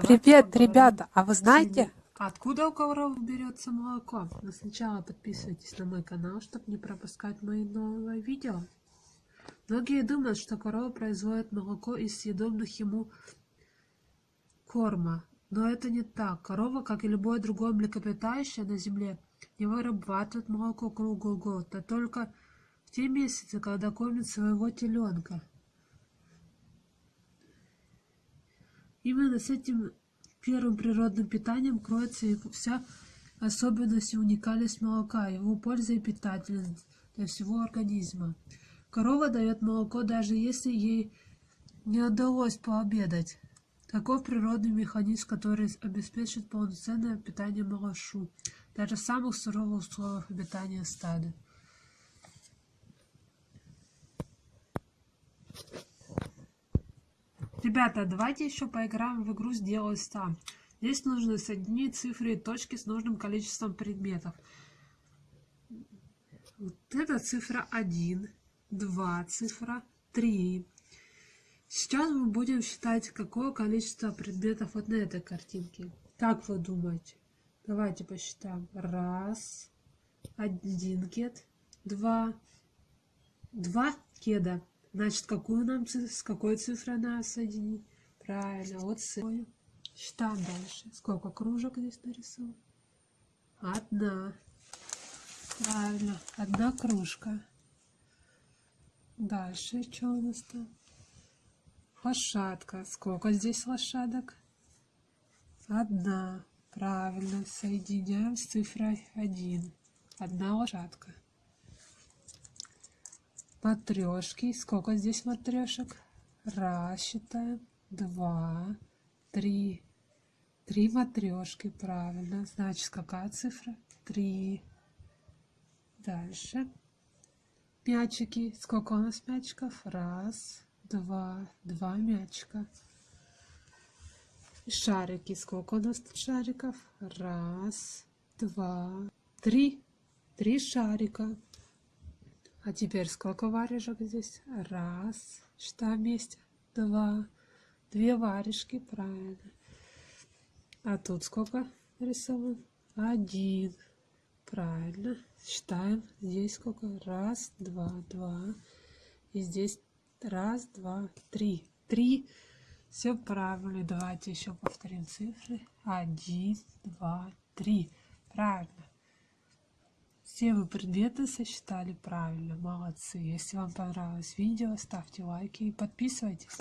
Привет, ребята! А вы знаете. Откуда у коров берется молоко? Но сначала подписывайтесь на мой канал, чтобы не пропускать мои новые видео. Многие думают, что корова производит молоко из съедобных ему корма. Но это не так. Корова, как и любое другое млекопитающее на земле, не вырабатывает молоко круглый год, а только в те месяцы, когда кормит своего теленка. Именно с этим первым природным питанием кроется и вся особенность и уникальность молока, его польза и питательность для всего организма. Корова дает молоко, даже если ей не удалось пообедать. Таков природный механизм, который обеспечит полноценное питание малышу, даже самых суровых условиях обитания стада. Ребята, давайте еще поиграем в игру «Сделай сам». Здесь нужно соединить цифры и точки с нужным количеством предметов. Вот это цифра 1, 2 цифра, 3. Сейчас мы будем считать, какое количество предметов вот на этой картинке. Как вы думаете? Давайте посчитаем. Раз, один кед, два, два кеда. Значит, какую нам с какой цифрой надо соединить? Правильно, вот с Считаем дальше. Сколько кружек здесь нарисовано? Одна. Правильно, одна кружка. Дальше что у нас там? Лошадка. Сколько здесь лошадок? Одна. Правильно, соединяем с цифрой 1. Одна лошадка матрешки. Сколько здесь матрешек? Раз считаем, два, три. Три матрешки, правильно. Значит, какая цифра? Три. Дальше. Мячики. Сколько у нас мячиков? Раз, два, два мячика. Шарики. Сколько у нас тут шариков? Раз, два, три. Три шарика. А теперь сколько варежек здесь? Раз. Что вместе? Два. Две варежки, правильно. А тут сколько нарисован? Один. Правильно. Считаем. Здесь сколько? Раз, два, два. И здесь раз, два, три. Три. Все правильно. Давайте еще повторим цифры. Один, два, три. Правильно. Все вы предметы сосчитали правильно, молодцы. Если вам понравилось видео, ставьте лайки и подписывайтесь.